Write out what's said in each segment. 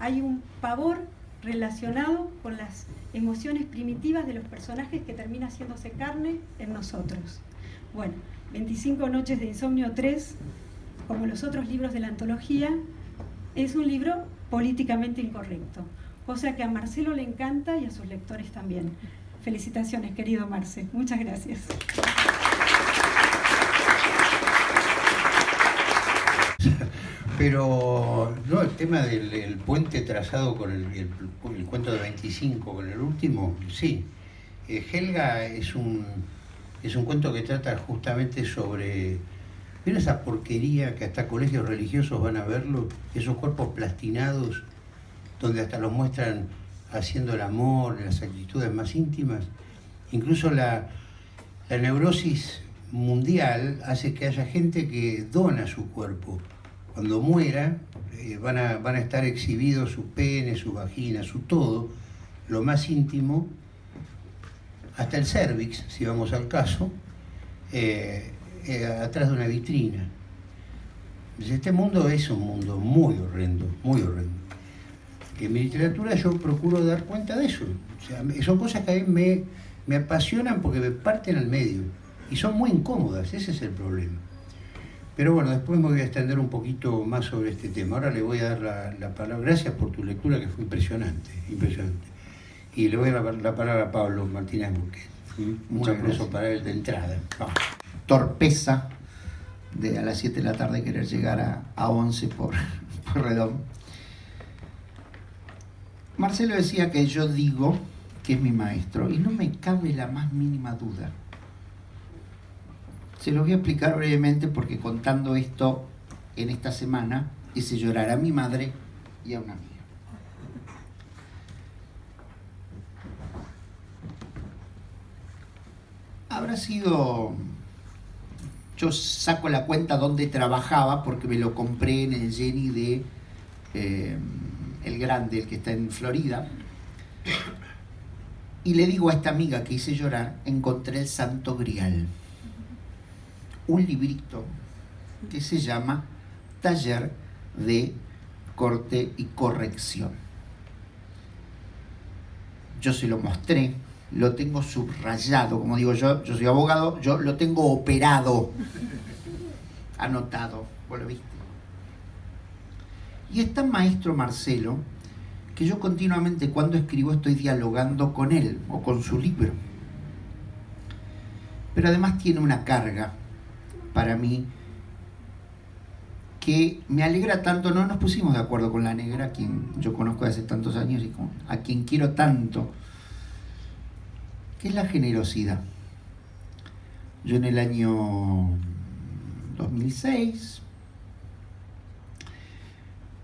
hay un pavor relacionado con las emociones primitivas de los personajes que termina haciéndose carne en nosotros. Bueno, 25 noches de insomnio 3, como los otros libros de la antología, es un libro políticamente incorrecto, cosa que a Marcelo le encanta y a sus lectores también. Felicitaciones, querido Marce. Muchas gracias. Pero no, el tema del puente trazado con el, cuento de 25, con el último, sí. Eh, Helga es un, es un cuento que trata justamente sobre... ¿Ven esa porquería que hasta colegios religiosos van a verlo? Esos cuerpos plastinados, donde hasta los muestran haciendo el amor, las actitudes más íntimas. Incluso la, la neurosis mundial hace que haya gente que dona su cuerpo cuando muera, eh, van, a, van, a, estar exhibidos su pene, su vagina, su todo, lo más íntimo, hasta el cervix, si vamos al caso, eh, eh, atrás de una vitrina. Este mundo es un mundo muy horrendo, muy horrendo. En mi literatura yo procuro dar cuenta de eso. son cosas que a mí me apasionan porque me parten al medio. Y son muy incómodas, ese es el problema. Pero bueno, después me voy a extender un poquito más sobre este tema. Ahora le voy a dar la, palabra. Gracias por tu lectura, que fue impresionante, impresionante. Y le voy a dar la, palabra a Pablo Martínez Burquet. Un aplauso para él de entrada. Torpeza de a las 7 de la tarde querer llegar a, a 11 por, por redón. Marcelo decía que yo digo que es mi maestro y no me cabe la más mínima duda. Se lo voy a explicar brevemente porque contando esto en esta semana hice llorar a mi madre y a una amiga. Habrá sido... Yo saco la cuenta donde trabajaba porque me lo compré en el Jenny de eh, El Grande, el que está en Florida. Y le digo a esta amiga que hice llorar, encontré el Santo Grial un librito que se llama Taller de Corte y Corrección. Yo se lo mostré, lo tengo subrayado, como digo yo, yo soy abogado, yo lo tengo operado, anotado, vos lo viste. Y está maestro Marcelo, que yo continuamente cuando escribo estoy dialogando con él o con su libro. Pero además tiene una carga para mí que me alegra tanto, no nos pusimos de acuerdo con la negra, a quien yo conozco hace tantos años y a quien quiero tanto, que es la generosidad. Yo en el año 2006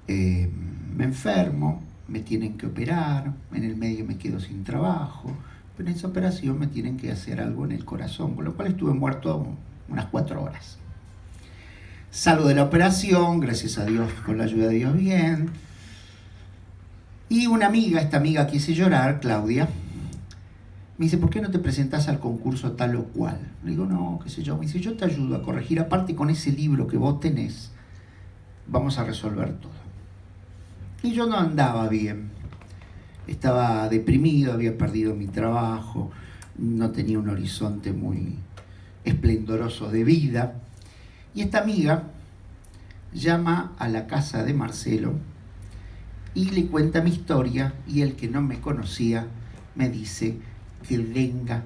eh, me enfermo, me tienen que operar, en el medio me quedo sin trabajo, pero en esa operación me tienen que hacer algo en el corazón, con lo cual estuve muerto unas cuatro horas. Salgo de la operación, gracias a Dios, con la ayuda de Dios bien. Y una amiga, esta amiga quise llorar, Claudia, me dice, ¿por qué no te presentas al concurso tal o cual? Le digo, no, qué sé yo. Me dice, yo te ayudo a corregir, aparte con ese libro que vos tenés, vamos a resolver todo. Y yo no andaba bien. Estaba deprimido, había perdido mi trabajo, no tenía un horizonte muy, esplendoroso de vida. Y esta amiga llama a la casa de Marcelo y le cuenta mi historia y el que no me conocía me dice que venga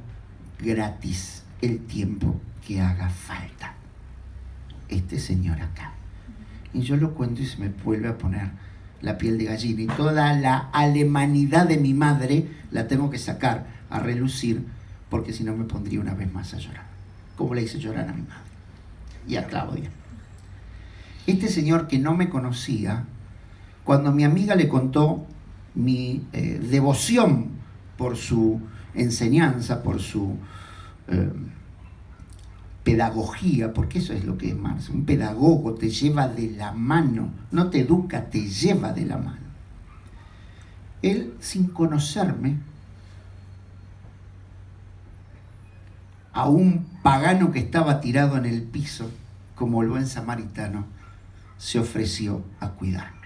gratis el tiempo que haga falta. Este señor acá. Y yo lo cuento y se me vuelve a poner la piel de gallina. Y toda la alemanidad de mi madre la tengo que sacar a relucir porque si no me pondría una vez más a llorar como le hice llorar a mi madre y a Claudia. Este señor que no me conocía, cuando mi amiga le contó mi eh, devoción por su enseñanza, por su eh, pedagogía, porque eso es lo que es Marx, un pedagogo te lleva de la mano, no te educa, te lleva de la mano. Él, sin conocerme, a un pagano que estaba tirado en el piso, como el buen samaritano, se ofreció a cuidarme.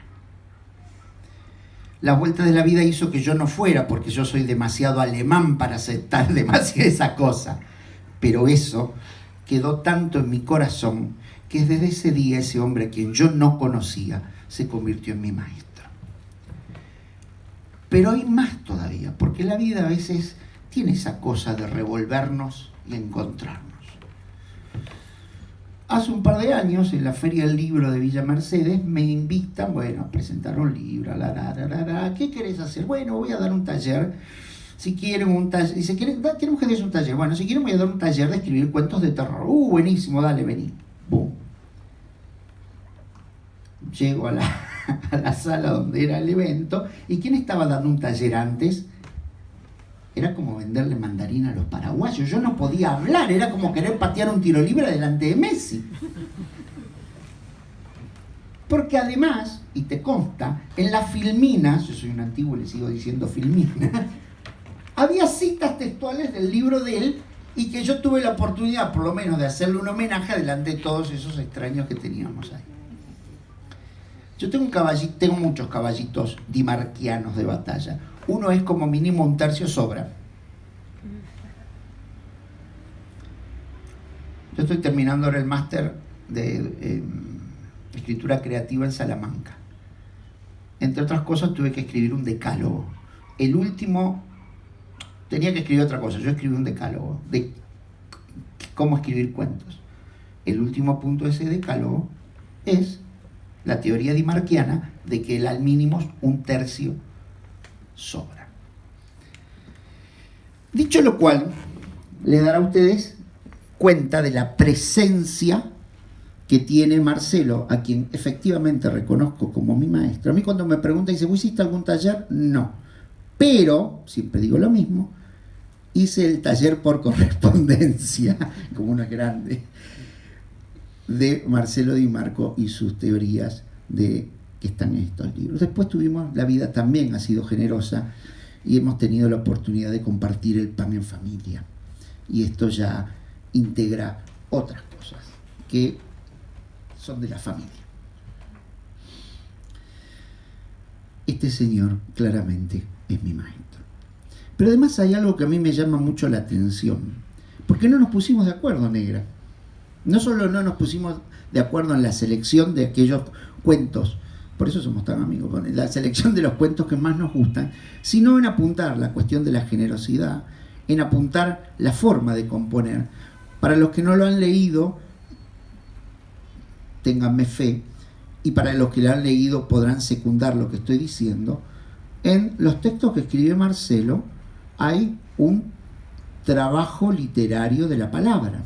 la vuelta de la vida hizo que yo no fuera, porque yo soy demasiado alemán para aceptar demasiado esa cosa. Pero eso quedó tanto en mi corazón que desde ese día ese hombre a quien yo no conocía se convirtió en mi maestro. Pero hay más todavía, porque la vida a veces tiene esa cosa de revolvernos y encontrarnos. Hace un par de años, en la Feria del Libro de Villa Mercedes, me invitan, bueno, a presentar un libro, la, la, la, la, ¿qué querés hacer? Bueno, voy a dar un taller, si quieren un taller, dice, ¿quieren, ¿quieren ustedes un taller? Bueno, si quieren voy a dar un taller de escribir cuentos de terror. Uh, buenísimo, dale, vení. Boom. Llego a la, a la sala donde era el evento, ¿y quién estaba dando un taller antes? Era como venderle mandarina a los paraguayos. Yo no podía hablar, era como querer patear un tiro libre delante de Messi. Porque además, y te consta, en las filminas, yo soy un antiguo y le sigo diciendo filmina, había citas textuales del libro de él y que yo tuve la oportunidad, por lo menos, de hacerle un homenaje delante de todos esos extraños que teníamos ahí. Yo tengo, un caballito, tengo muchos caballitos dimarquianos de batalla uno es como mínimo un tercio sobra. Yo estoy terminando ahora el máster de em, escritura creativa en Salamanca. Entre otras cosas tuve que escribir un decálogo. El último, tenía que escribir otra cosa, yo escribí un decálogo de cómo escribir cuentos. El último punto de ese decálogo es la teoría dimarquiana de que el al mínimo es un tercio sobra. Dicho lo cual, le dará a ustedes cuenta de la presencia que tiene Marcelo, a quien efectivamente reconozco como mi maestro. A mí cuando me pregunta, dice, ¿vos hiciste algún taller? No. Pero, siempre digo lo mismo, hice el taller por correspondencia, como una grande, de Marcelo Di Marco y sus teorías de están en estos libros. Después tuvimos, la vida también ha sido generosa y hemos tenido la oportunidad de compartir el pan en familia. Y esto ya integra otras cosas que son de la familia. Este señor claramente es mi maestro. Pero además hay algo que a mí me llama mucho la atención. Porque no nos pusimos de acuerdo, negra. No solo no nos pusimos de acuerdo en la selección de aquellos cuentos por eso somos tan amigos con la selección de los cuentos que más nos gustan, sino en apuntar la cuestión de la generosidad, en apuntar la forma de componer. Para los que no lo han leído, ténganme fe, y para los que lo han leído podrán secundar lo que estoy diciendo, en los textos que escribe Marcelo hay un trabajo literario de la palabra.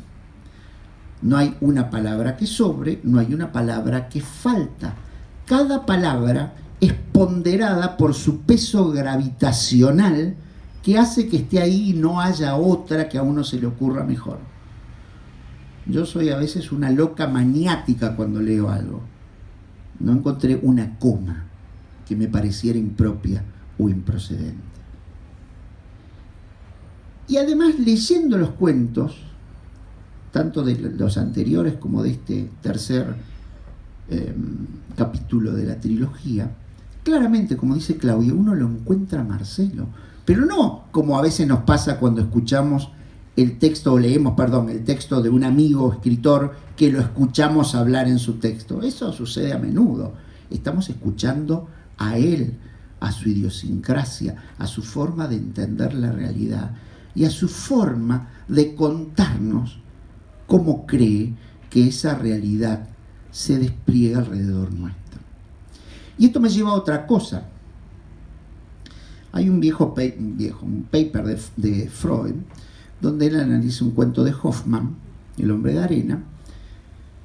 No hay una palabra que sobre, no hay una palabra que falta cada palabra es ponderada por su peso gravitacional que hace que esté ahí y no haya otra que a uno se le ocurra mejor. Yo soy a veces una loca maniática cuando leo algo. No encontré una coma que me pareciera impropia o improcedente. Y además leyendo los cuentos, tanto de los anteriores como de este tercer Em, capítulo de la trilogía, claramente, como dice Claudio, uno lo encuentra Marcelo, pero no como a veces nos pasa cuando escuchamos el texto, o leemos, perdón, el texto de un amigo escritor que lo escuchamos hablar en su texto. Eso sucede a menudo. Estamos escuchando a él, a su idiosincrasia, a su forma de entender la realidad y a su forma de contarnos cómo cree que esa realidad se despliega alrededor nuestro. Y esto me lleva a otra cosa. Hay un viejo, viejo un paper de, de, Freud donde él analiza un cuento de Hoffman, El hombre de arena,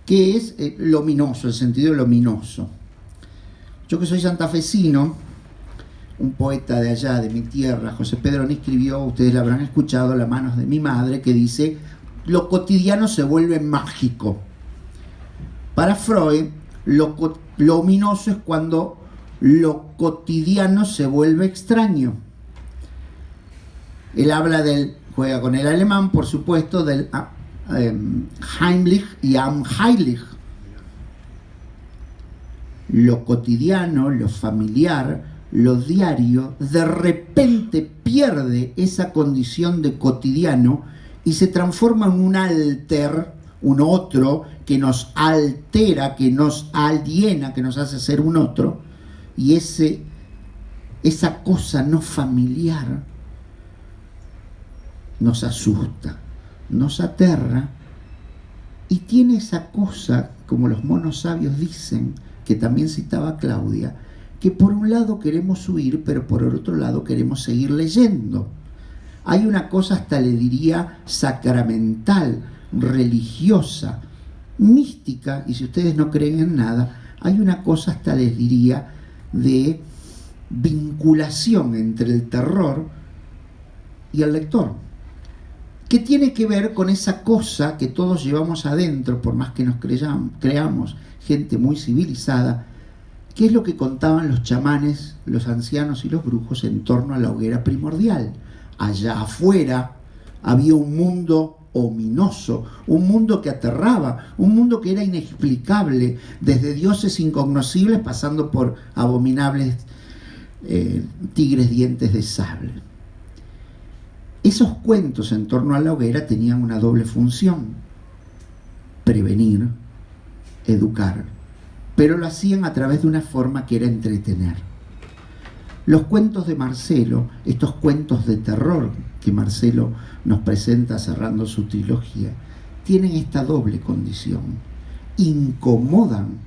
que es eh, luminoso, el sentido luminoso. Yo que soy santafesino, un poeta de allá, de mi tierra, José Pedro, escribió, ustedes lo habrán escuchado, La manos de mi madre, que dice, lo cotidiano se vuelve mágico. Para Freud, lo, ominoso es cuando lo cotidiano se vuelve extraño. Él habla del, juega con el alemán, por supuesto, del ah, em, Heimlich y am Heilig. Lo cotidiano, lo familiar, lo diario de repente pierde esa condición de cotidiano y se transforma en un alter, un otro que nos altera, que nos aliena, que nos hace ser un otro, y ese, esa cosa no familiar nos asusta, nos aterra y tiene esa cosa, como los monos sabios dicen, que también citaba Claudia, que por un lado queremos huir, pero por el otro lado queremos seguir leyendo. Hay una cosa hasta le diría sacramental, religiosa, mística, y si ustedes no creen en nada, hay una cosa hasta les diría de vinculación entre el terror y el lector, que tiene que ver con esa cosa que todos llevamos adentro, por más que nos creamos gente muy civilizada, que es lo que contaban los chamanes, los ancianos y los brujos en torno a la hoguera primordial. Allá afuera había un mundo ominoso, un mundo que aterraba, un mundo que era inexplicable, desde dioses incognoscibles pasando por abominables eh, tigres dientes de sable. Esos cuentos en torno a la hoguera tenían una doble función, prevenir, educar, pero lo hacían a través de una forma que era entretener. Los cuentos de Marcelo, estos cuentos de terror que Marcelo nos presenta cerrando su trilogía, tienen esta doble condición. Incomodan,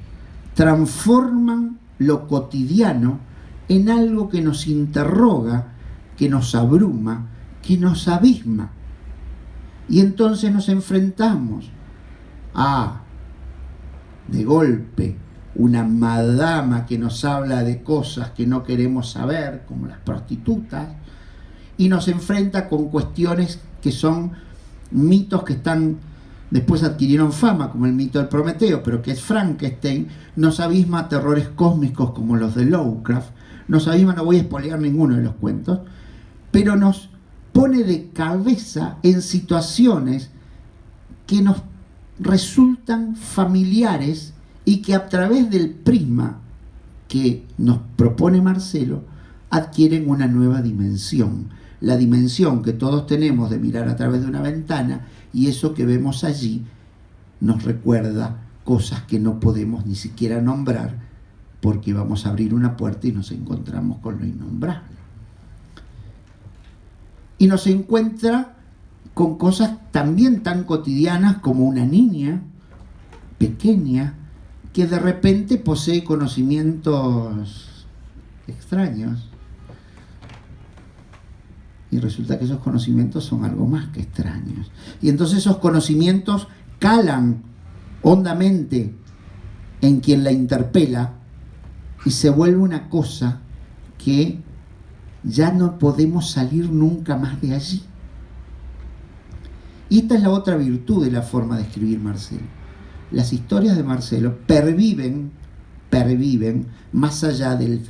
transforman lo cotidiano en algo que nos interroga, que nos abruma, que nos abisma. Y entonces nos enfrentamos a, de golpe, una madama que nos habla de cosas que no queremos saber, como las prostitutas, y nos enfrenta con cuestiones que son mitos que están después adquirieron fama, como el mito del Prometeo, pero que es Frankenstein, nos abisma a terrores cósmicos como los de Lovecraft, nos abisma, no voy a espolear ninguno de los cuentos, pero nos pone de cabeza en situaciones que nos resultan familiares y que a través del prisma que nos propone Marcelo adquieren una nueva dimensión la dimensión que todos tenemos de mirar a través de una ventana y eso que vemos allí nos recuerda cosas que no podemos ni siquiera nombrar porque vamos a abrir una puerta y nos encontramos con lo innombrable. Y nos encuentra con cosas también tan cotidianas como una niña pequeña que de repente posee conocimientos extraños y resulta que esos conocimientos son algo más que extraños. Y entonces esos conocimientos calan hondamente en quien la interpela y se vuelve una cosa que ya no podemos salir nunca más de allí. Y esta es la otra virtud de la forma de escribir Marcelo. Las historias de Marcelo perviven, perviven más allá del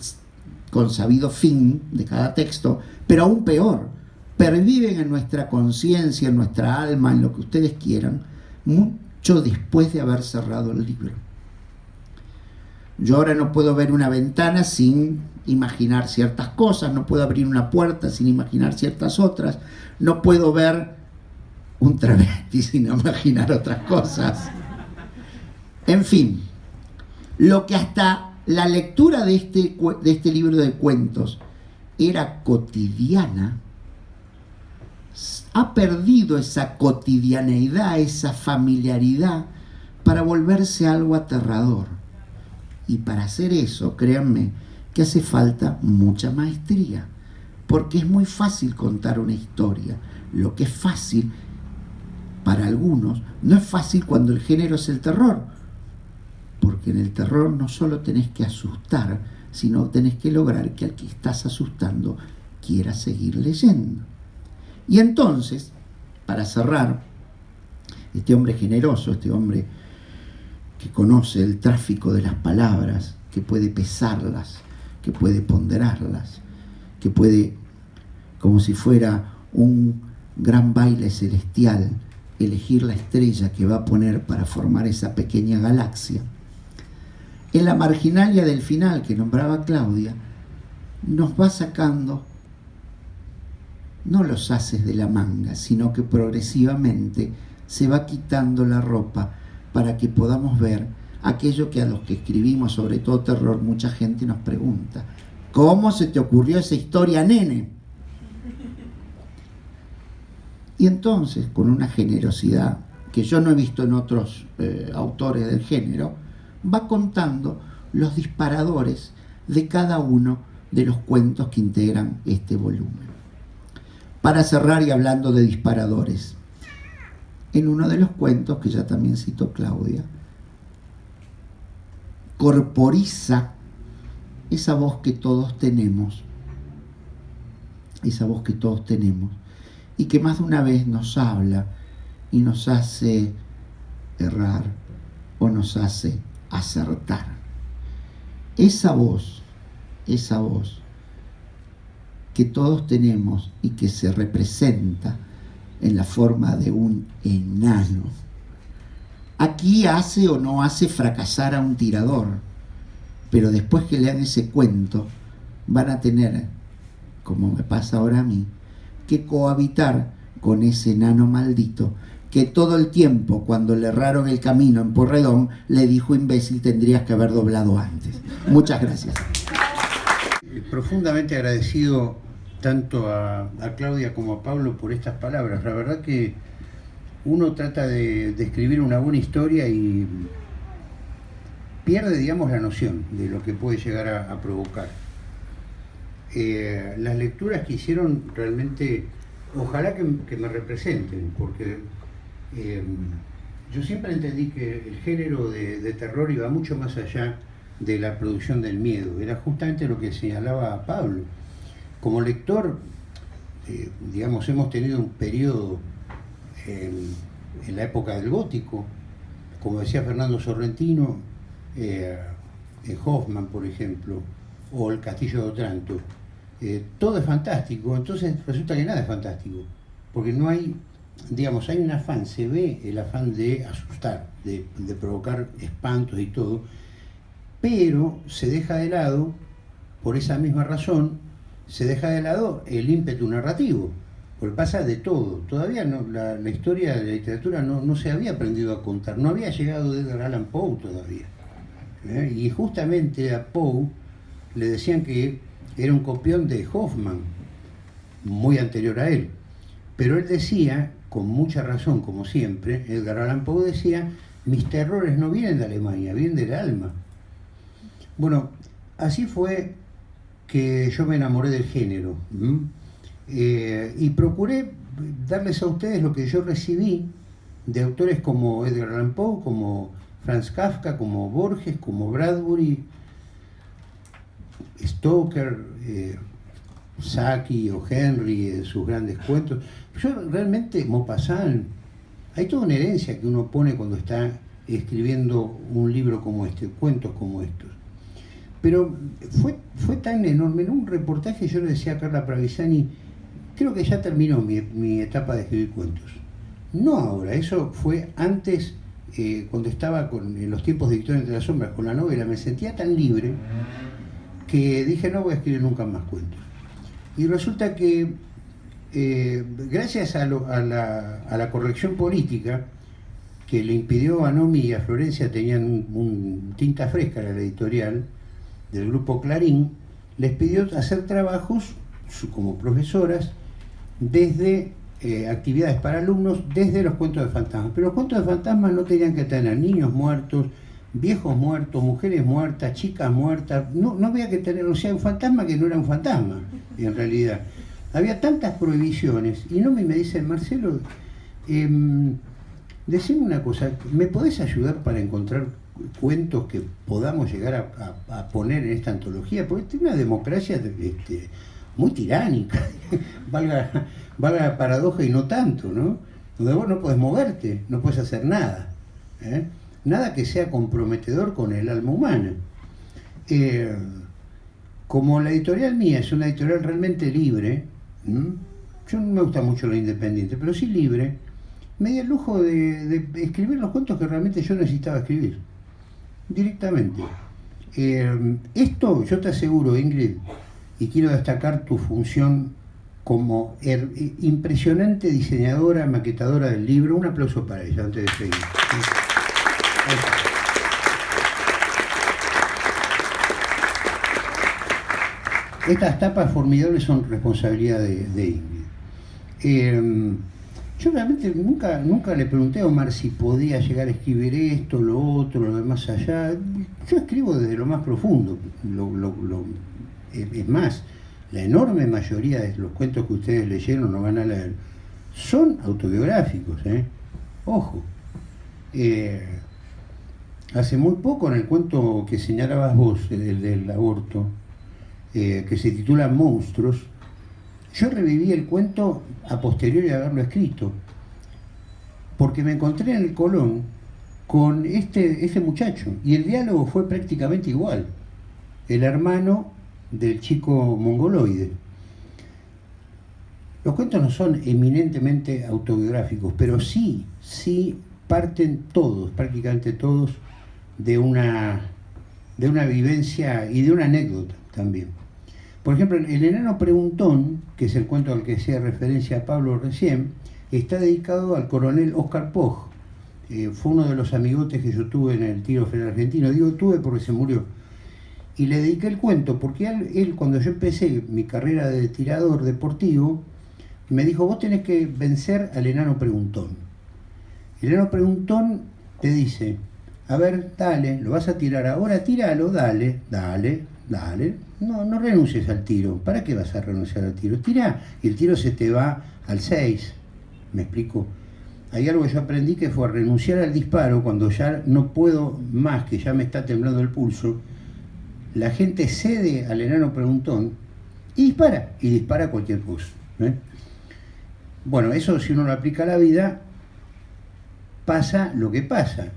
consabido fin de cada texto, pero aún peor, perviven en nuestra conciencia, en nuestra alma, en lo que ustedes quieran, mucho después de haber cerrado el libro. Yo ahora no puedo ver una ventana sin imaginar ciertas cosas, no puedo abrir una puerta sin imaginar ciertas otras, no puedo ver un travesti sin imaginar otras cosas. En fin, lo que hasta la lectura de este, de este libro de cuentos era cotidiana, ha perdido esa cotidianeidad, esa familiaridad, para volverse algo aterrador. Y para hacer eso, créanme, que hace falta mucha maestría, porque es muy fácil contar una historia. Lo que es fácil para algunos, no es fácil cuando el género es el terror, porque en el terror no solo tenés que asustar, sino tenés que lograr que al que estás asustando quiera seguir leyendo. Y entonces, para cerrar, este hombre generoso, este hombre que conoce el tráfico de las palabras, que puede pesarlas, que puede ponderarlas, que puede, como si fuera un gran baile celestial, elegir la estrella que va a poner para formar esa pequeña galaxia, en la marginalia del final que nombraba Claudia, nos va sacando no los haces de la manga, sino que progresivamente se va quitando la ropa para que podamos ver aquello que a los que escribimos, sobre todo terror, mucha gente nos pregunta. ¿Cómo se te ocurrió esa historia, nene? Y entonces, con una generosidad que yo no he visto en otros eh, autores del género, va contando los disparadores de cada uno de los cuentos que integran este volumen. Para cerrar y hablando de disparadores, en uno de los cuentos que ya también citó Claudia, corporiza esa voz que todos tenemos, esa voz que todos tenemos, y que más de una vez nos habla y nos hace errar o nos hace acertar. Esa voz, esa voz que todos tenemos y que se representa en la forma de un enano. Aquí hace o no hace fracasar a un tirador, pero después que lean ese cuento van a tener, como me pasa ahora a mí, que cohabitar con ese enano maldito que todo el tiempo cuando le erraron el camino en Porredón le dijo imbécil tendrías que haber doblado antes. Muchas gracias. Profundamente agradecido tanto a, Claudia como a Pablo por estas palabras. La verdad que uno trata de, escribir una buena historia y pierde, digamos, la noción de lo que puede llegar a, provocar. Eh, las lecturas que hicieron realmente, ojalá que, me representen, porque eh, yo siempre entendí que el género de, terror iba mucho más allá de la producción del miedo, era justamente lo que señalaba Pablo. Como lector, eh, digamos, hemos tenido un periodo en, la época del gótico, como decía Fernando Sorrentino, eh, Hoffman, por ejemplo, o El Castillo de Otranto. Eh, todo es fantástico, entonces resulta que nada es fantástico, porque no hay, digamos, hay un afán, se ve el afán de asustar, de provocar espantos y todo, pero se deja de lado, por esa misma razón, se deja de lado el ímpetu narrativo, porque pasa de todo. Todavía no, la, historia de la literatura no, se había aprendido a contar, no había llegado de Edgar Allan Poe todavía. ¿eh? Y justamente a Poe le decían que era un copión de Hoffman, muy anterior a él. Pero él decía, con mucha razón, como siempre, Edgar Allan Poe decía, mis terrores no vienen de Alemania, vienen del alma. Bueno, así fue que yo me enamoré del género eh, y procuré darles a ustedes lo que yo recibí de autores como Edgar Allan Poe, como Franz Kafka, como Borges, como Bradbury, Stoker, eh, Saki o Henry en sus grandes cuentos. Yo realmente, Maupassant, hay toda una herencia que uno pone cuando está escribiendo un libro como este, cuentos como estos. Pero fue, fue tan enorme. En un reportaje yo le decía a Carla Pravisani, creo que ya terminó mi, etapa de escribir cuentos. No ahora, eso fue antes, eh, cuando estaba con, en los tiempos de Victoria entre las sombras con la novela, me sentía tan libre que dije no voy a escribir nunca más cuentos. Y resulta que eh, gracias a, la, corrección política que le impidió a Nomi y a Florencia, tenían un, tinta fresca la editorial, del grupo Clarín, les pidió hacer trabajos como profesoras desde eh, actividades para alumnos, desde los cuentos de fantasmas. Pero los cuentos de fantasmas no tenían que tener niños muertos, viejos muertos, mujeres muertas, chicas muertas, no, no había que tener, o sea, un fantasma que no era un fantasma, en realidad. Había tantas prohibiciones, y no me, dicen, Marcelo, eh, decime una cosa, ¿me podés ayudar para encontrar cuentos que podamos llegar a, poner en esta antología, porque es una democracia este, muy tiránica, valga, valga la paradoja y no tanto, ¿no? Donde vos no puedes moverte, no puedes hacer nada, ¿eh? nada que sea comprometedor con el alma humana. Eh, como la editorial mía es una editorial realmente libre, yo no me gusta mucho lo independiente, pero sí libre, me di el lujo de escribir los cuentos que realmente yo necesitaba escribir directamente. Eh, esto, yo te aseguro, Ingrid, y quiero destacar tu función como impresionante diseñadora, maquetadora del libro. Un aplauso para ella antes de seguir. Estas tapas formidables son responsabilidad de, Ingrid. Em, yo realmente nunca, nunca le pregunté a Omar si podía llegar a escribir esto, lo otro, lo demás allá. Yo escribo desde lo más profundo. es más, la enorme mayoría de los cuentos que ustedes leyeron o van a leer son autobiográficos. ¿eh? Ojo. Eh, hace muy poco en el cuento que señalabas vos, el del aborto, eh, que se titula Monstruos, yo reviví el cuento a posteriori de haberlo escrito, porque me encontré en el Colón con este, este muchacho, y el diálogo fue prácticamente igual. El hermano del chico mongoloide. Los cuentos no son eminentemente autobiográficos, pero sí, sí parten todos, prácticamente todos, de una, de una vivencia y de una anécdota también. Por ejemplo, El enano preguntón, que es el cuento al que hacía referencia a Pablo recién, está dedicado al coronel Oscar Poj. Eh, fue uno de los amigotes que yo tuve en el tiro federal argentino. Digo tuve porque se murió. Y le dediqué el cuento, porque él, cuando yo empecé mi carrera de tirador deportivo, me dijo, vos tenés que vencer al enano preguntón. El enano preguntón te dice, a ver, dale, lo vas a tirar ahora, tíralo, dale, dale, dale, no, no renuncies al tiro. ¿Para qué vas a renunciar al tiro? Tira y el tiro se te va al 6. ¿Me explico? Hay algo que yo aprendí que fue renunciar al disparo cuando ya no puedo más, que ya me está temblando el pulso. La gente cede al enano preguntón y dispara, y dispara cualquier cosa. ¿eh? Bueno, eso si uno lo aplica a la vida, pasa lo que pasa.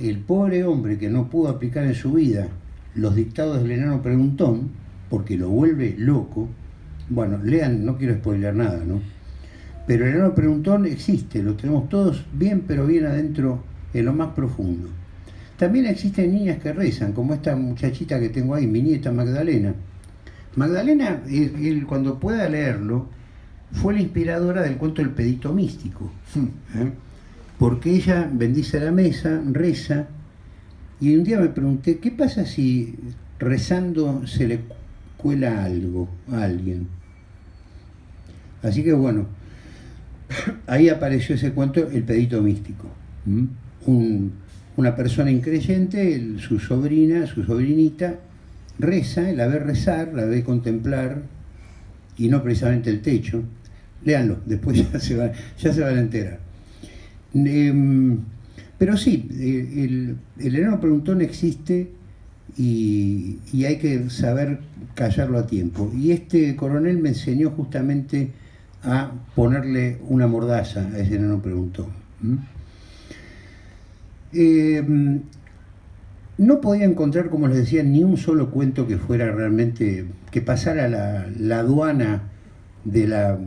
El pobre hombre que no pudo aplicar en su vida los dictados del enano preguntón, porque lo vuelve loco, bueno, lean, no quiero spoiler nada, ¿no? Pero el enano preguntón existe, lo tenemos todos bien, pero bien adentro, en lo más profundo. También existen niñas que rezan, como esta muchachita que tengo ahí, mi nieta Magdalena. Magdalena, cuando pueda leerlo, fue la inspiradora del cuento El pedito místico, ¿eh? porque ella bendice la mesa, reza, y un día me pregunté, ¿qué pasa si rezando se le cuela algo a alguien? Así que bueno, ahí apareció ese cuento, el pedito místico. una persona increyente, su sobrina, su sobrinita, reza, la ve rezar, la ve contemplar, y no precisamente el techo. Léanlo, después ya se, ya se van a enterar. Em, pero sí, el, el enano preguntón existe y, hay que saber callarlo a tiempo. Y este coronel me enseñó justamente a ponerle una mordaza a ese enano preguntón. Em, no podía encontrar, como les decía, ni un solo cuento que fuera realmente, que pasara la, la aduana de la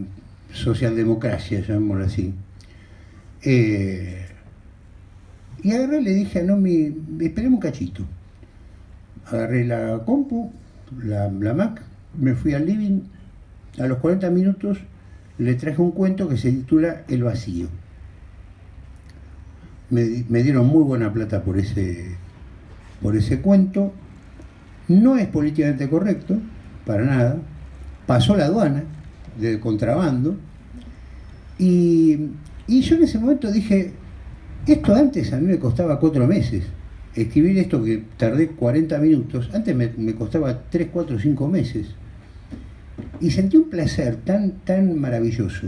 socialdemocracia, llamémoslo así. Eh, y agarré le dije a Nomi, esperemos un cachito. Agarré la compu, la, Mac, me fui al living, a los 40 minutos le traje un cuento que se titula El vacío. Me, dieron muy buena plata por ese, por ese cuento. No es políticamente correcto, para nada. Pasó la aduana de contrabando. Y, y yo en ese momento dije, esto antes a mí me costaba cuatro meses. Escribir esto que tardé 40 minutos, antes me, costaba 3, 4, 5 meses. Y sentí un placer tan, tan maravilloso.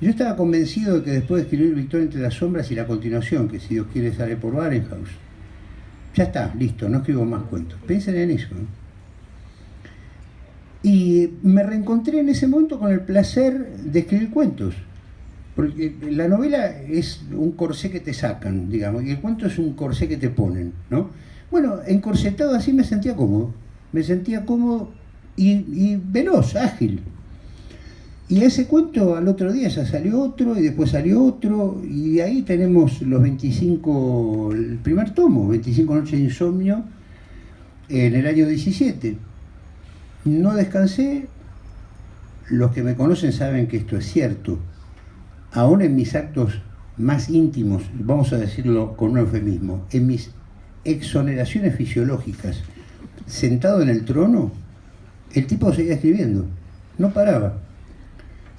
Yo estaba convencido de que después de escribir Victoria entre las sombras y la continuación, que si Dios quiere sale por Barenhaus, ya está, listo, no escribo más cuentos. Piensen en eso. Y me reencontré en ese momento con el placer de escribir cuentos. Porque la novela es un corsé que te sacan, digamos, y el cuento es un corsé que te ponen, ¿no? Bueno, encorsetado así me sentía cómodo, me sentía cómodo y, veloz, ágil. Y ese cuento al otro día ya salió otro y después salió otro y ahí tenemos los 25, el primer tomo, 25 noches de insomnio en el año 17. no descansé, los que me conocen saben que esto es cierto. Aún en mis actos más íntimos, vamos a decirlo con un eufemismo, en mis exoneraciones fisiológicas, sentado en el trono, el tipo seguía escribiendo, no paraba.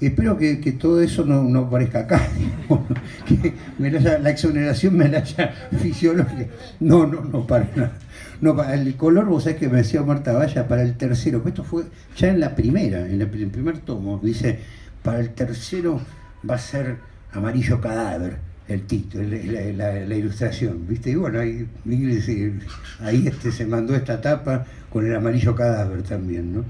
Espero que, todo eso no, no aparezca acá, que la, exoneración me la haya fisiológica. No, no, no para nada. No, el color, vos sabés que me decía Marta Valla para el tercero, esto fue ya en la primera, en el primer tomo, dice, para el tercero va a ser amarillo cadáver el título, la, ilustración, ¿viste? Y bueno, ahí, ahí este, se mandó esta tapa con el amarillo cadáver también, ¿no?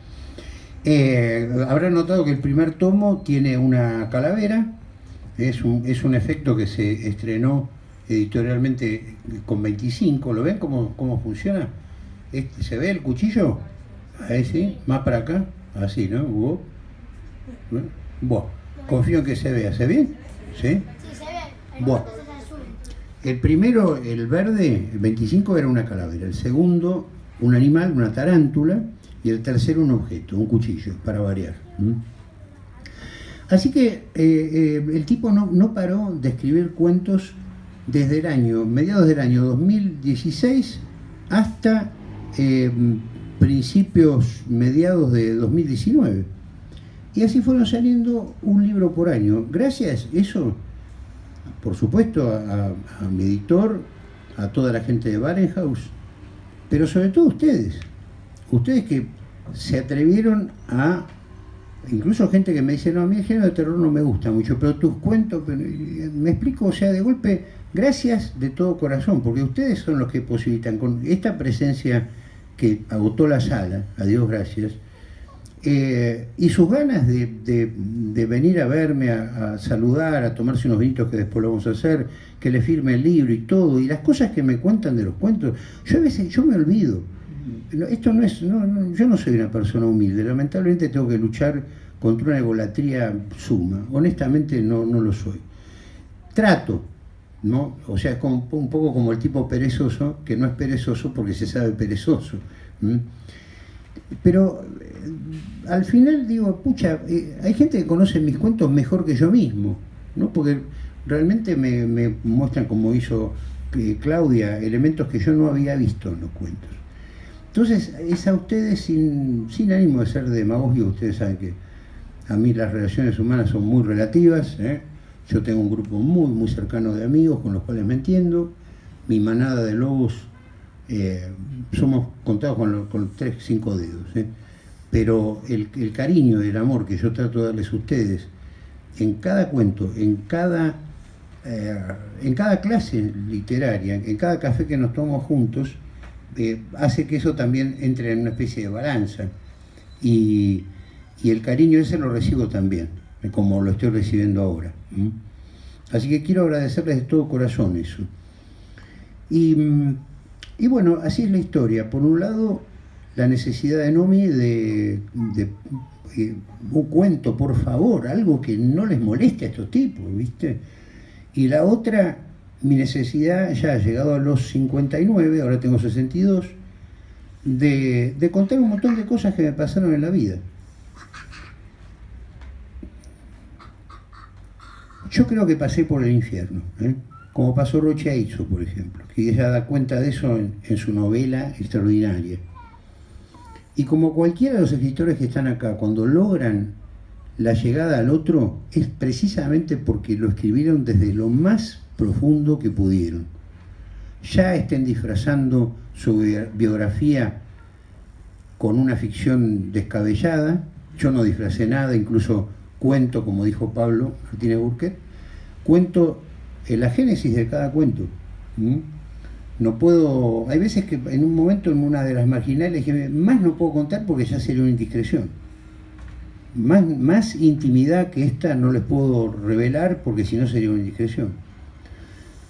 Eh, habrán notado que el primer tomo tiene una calavera, es un, es un efecto que se estrenó editorialmente con 25, ¿lo ven cómo, cómo funciona? Este, ¿Se ve el cuchillo? Ahí sí, más para acá, así, ¿no? Hugo. Bueno, confío en que se vea, ¿se ve? ¿Sí? Sí, se ve. El, bueno. el primero, el verde, el 25 era una calavera, el segundo un animal, una tarántula, y el tercero un objeto, un cuchillo, para variar. Así que eh, eh, el tipo no, no, paró de escribir cuentos desde el año, mediados del año 2016 hasta eh, principios, mediados de 2019. Y así fueron saliendo un libro por año. Gracias, eso, por supuesto, a, mi editor, a toda la gente de Barenhaus, pero sobre todo ustedes, ustedes que se atrevieron a, incluso gente que me dice, no, a mí el género de terror no me gusta mucho, pero tus cuentos, me explico, o sea, de golpe, gracias de todo corazón, porque ustedes son los que posibilitan con esta presencia que agotó la sala, a Dios gracias, eh, y sus ganas de, venir a verme, a, saludar, a tomarse unos vinitos que después lo vamos a hacer, que le firme el libro y todo, y las cosas que me cuentan de los cuentos, yo a veces yo me olvido. Esto no es, yo no soy una persona humilde, lamentablemente tengo que luchar contra una egolatría suma, honestamente no, no lo soy. Trato, ¿no? O sea, como, un poco como el tipo perezoso, que no es perezoso porque se sabe perezoso. Pero eh, al final digo, pucha, eh, hay gente que conoce mis cuentos mejor que yo mismo, ¿no? Porque realmente me, muestran, como hizo eh, Claudia, elementos que yo no había visto en los cuentos. Entonces, es a ustedes sin, ánimo de ser demagogia, ustedes saben que a mí las relaciones humanas son muy relativas, yo tengo un grupo muy, muy cercano de amigos con los cuales me entiendo, mi manada de lobos eh, somos contados con, tres, cinco dedos, ¿eh? pero el, cariño y el amor que yo trato de darles a ustedes en cada cuento, en cada, eh, en cada clase literaria, en cada café que nos tomamos juntos, hace que eso también entre en una especie de balanza. Y, el cariño ese lo recibo también, como lo estoy recibiendo ahora. Así que quiero agradecerles de todo corazón eso. Y mm, y bueno, así es la historia. Por un lado, la necesidad de Nomi de, eh, un cuento, por favor, algo que no les moleste a estos tipos, ¿viste? Y la otra, mi necesidad, ya llegado a los 59, ahora tengo 62, de, de contar un montón de cosas que me pasaron en la vida. Yo creo que pasé por el infierno. ¿eh? Como pasó Roche Aizo, por ejemplo, que ella da cuenta de eso en, su novela extraordinaria. Y como cualquiera de los escritores que están acá, cuando logran la llegada al otro, es precisamente porque lo escribieron desde lo más profundo que pudieron. Ya estén disfrazando su biografía con una ficción descabellada, yo no disfracé nada, incluso cuento, como dijo Pablo Martínez Burke, cuento en la génesis de cada cuento. No puedo, hay veces que en un momento en una de las marginales que más no puedo contar porque ya sería una indiscreción. Más, más intimidad que esta no les puedo revelar porque si no sería una indiscreción.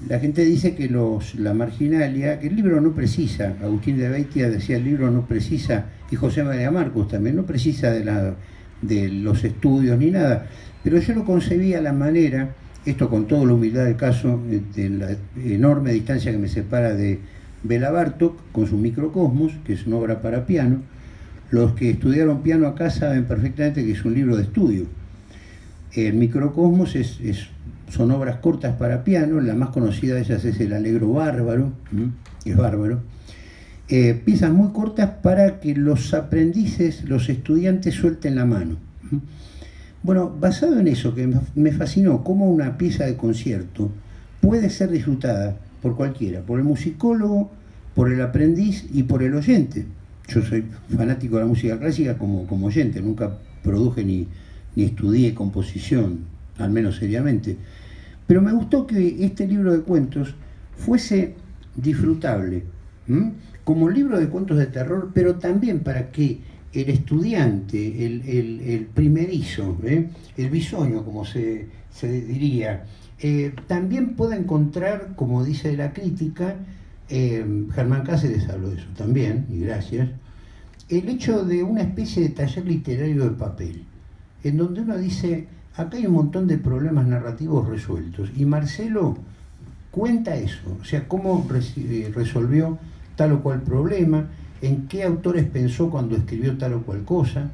La gente dice que los, la marginalia, que el libro no precisa, Agustín de Beitia decía el libro no precisa, y José María Marcos también, no precisa de, la, de los estudios ni nada, pero yo lo concebía a la manera esto con toda la humildad del caso, de la enorme distancia que me separa de Bela Bartok con su Microcosmos, que es una obra para piano, Los que estudiaron piano acá saben perfectamente que es un libro de estudio. El Microcosmos es, son obras cortas para piano, la más conocida de ellas es el Alegro Bárbaro, es bárbaro. Eh, piezas muy cortas para que los aprendices, los estudiantes suelten la mano. Bueno, basado en eso, que me fascinó, cómo una pieza de concierto puede ser disfrutada por cualquiera, por el musicólogo, por el aprendiz y por el oyente. Yo soy fanático de la música clásica como, como oyente, nunca produje ni, ni estudié composición, al menos seriamente. Pero me gustó que este libro de cuentos fuese disfrutable, como libro de cuentos de terror, pero también para que el estudiante, el, primerizo, ¿eh? el bisoño, como se, diría, eh, también pueda encontrar, como dice la crítica, eh, Germán Cáceres habló de eso también, y gracias, el hecho de una especie de taller literario de papel, en donde uno dice, acá hay un montón de problemas narrativos resueltos, y Marcelo cuenta eso, o sea, cómo resolvió tal o cual problema, en qué autores pensó cuando escribió tal o cual cosa.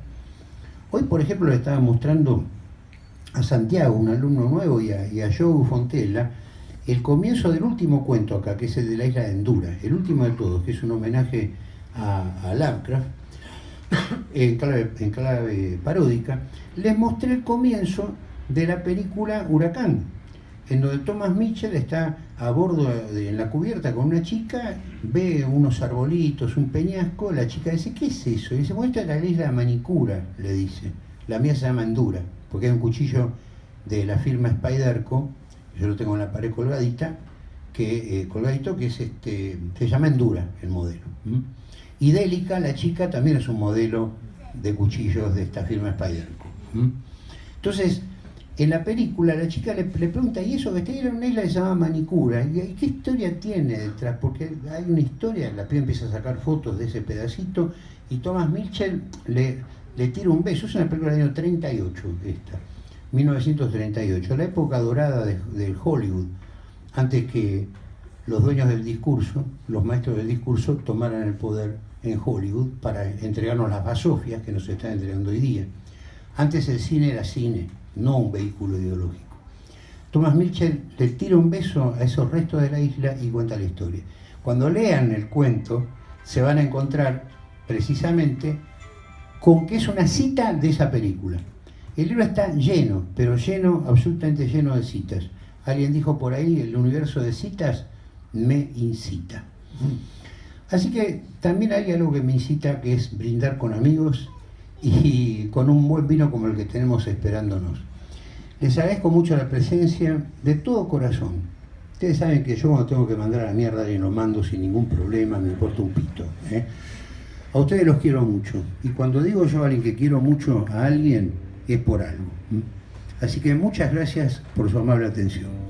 Hoy, por ejemplo, le estaba mostrando a Santiago, un alumno nuevo, y a, y Joe Fontella, el comienzo del último cuento acá, que es el de la isla de Endura, el último de todos, que es un homenaje a, a Lovecraft, en clave, en clave paródica, les mostré el comienzo de la película Huracán, en donde Thomas Mitchell está a bordo de, en la cubierta con una chica, ve unos arbolitos, un peñasco, la chica dice, ¿qué es eso? Y dice, bueno, esta es la manicura, le dice. La mía se llama Endura, porque hay un cuchillo de la firma Spiderco, yo lo tengo en la pared colgadita, que, eh, colgadito, que es este, se llama Endura el modelo. Y Délica, la chica, también es un modelo de cuchillos de esta firma Spiderco. Entonces, en la película la chica le, pregunta, ¿y eso que está en una isla que se llama Manicura? ¿Y qué historia tiene detrás? Porque hay una historia, la piba empieza a sacar fotos de ese pedacito y Thomas Mitchell le, le tira un beso. Es una película del año 38, esta, 1938, la época dorada del Hollywood, antes que los dueños del discurso, los maestros del discurso, tomaran el poder en Hollywood para entregarnos las basofias que nos están entregando hoy día. Antes el cine era cine no un vehículo ideológico. Thomas Mitchell le tira un beso a esos restos de la isla y cuenta la historia. Cuando lean el cuento, se van a encontrar precisamente con que es una cita de esa película. El libro está lleno, pero lleno, absolutamente lleno de citas. Alguien dijo por ahí, el universo de citas me incita. Así que también hay algo que me incita, que es brindar con amigos y con un buen vino como el que tenemos esperándonos. Les agradezco mucho la presencia de todo corazón. Ustedes saben que yo cuando tengo que mandar a la mierda alguien lo mando sin ningún problema, me importa un pito. ¿eh? A ustedes los quiero mucho. Y cuando digo yo a alguien que quiero mucho a alguien, es por algo. Así que muchas gracias por su amable atención.